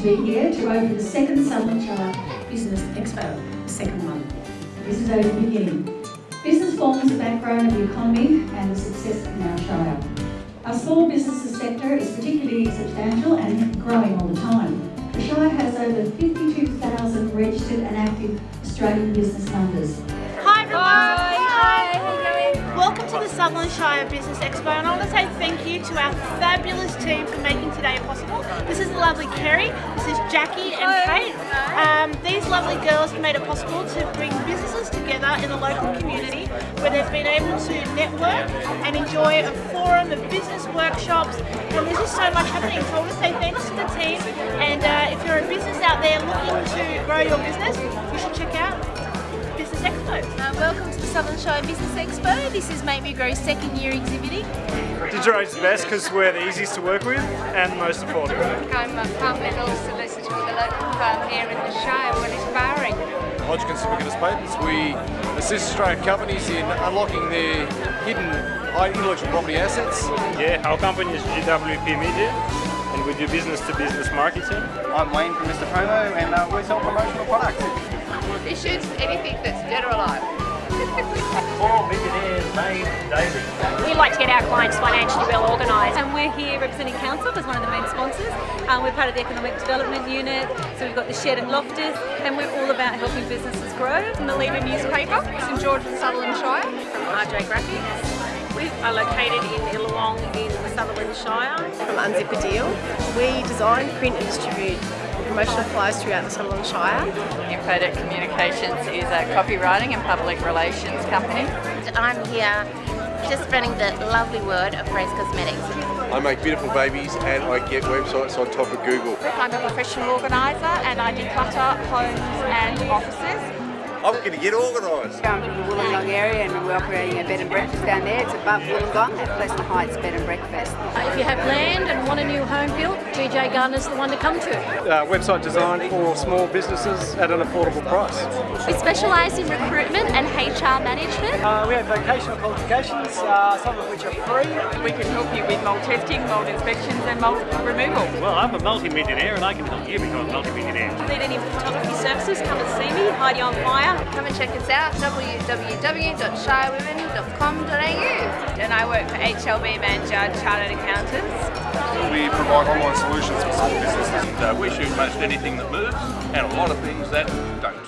to be here to open the second Sutherland Shire Business Expo, the second one. This is only the beginning. Business forms the backbone of the economy and the success of our Shire. Our small businesses sector is particularly substantial and growing all the time. The Shire has over 52,000 registered and active Australian business numbers. Sutherland Shire Business Expo and I want to say thank you to our fabulous team for making today possible. This is the lovely Kerry, this is Jackie and Kate. Um, these lovely girls made it possible to bring businesses together in the local community where they've been able to network and enjoy a forum of business workshops and there's just so much happening. So I want to say thanks to the team and uh, if you're a business out there looking to grow your business, you should check out Business Expo. Uh, welcome to the Sutherland Shire Business Expo. This is Make Me Grow second year exhibiting. Digiroad's the best because we're the easiest to work with and most affordable. I'm a departmental solicitor with a local firm here in the Shire, Willis Barring. Hodgkin Certificate of Patents, we assist Australian companies in unlocking their hidden intellectual property assets. Yeah, our company is GWP Media and we do business to business marketing. I'm Wayne from Mr. Promo and uh, we sell promotional products. Issues, anything that's dead or alive. Four millionaires made daily. We like to get our clients financially well organised and we're here representing Council as one of the main sponsors. Um, we're part of the Economic Development Unit, so we've got the Shed and Loftus and we're all about helping businesses grow. From the Leader newspaper, St George and Sutherland Shire. From RJ Graphics. We are located in Illawong in the Sutherland Shire. From Unzip a Deal. We design, print and distribute promotional flyers throughout the Sutherland Shire. Infodeck Communications is a copywriting and public relations company. I'm here just spreading the lovely word of Grace Cosmetics. I make beautiful babies and I get websites on top of Google. I'm a professional organiser and I declutter homes and offices. I'm going to get organised. I'm from the Wollongong area and we're operating a bed and breakfast down there. It's above Wollongong at Pleasant Heights Bed and Breakfast. Uh, if you have land and want a new home built, GJ Gardner's the one to come to. Uh, website design for small businesses at an affordable price. We specialise in recruitment and HR management. Uh, we have vocational qualifications, uh, some of which are free. We can help you with mold testing, mold inspections and mold removal. Well, I'm a multi-millionaire and I can help you become a multi-millionaire. Need any photography services, come and see me, Heidi on Fire. Come and check us out, www.shirewomen.com.au. And I work for HLB Mann Judd Chartered Accountants. We provide online solutions for small businesses. Uh, we shoot most anything that moves and a lot of things that don't.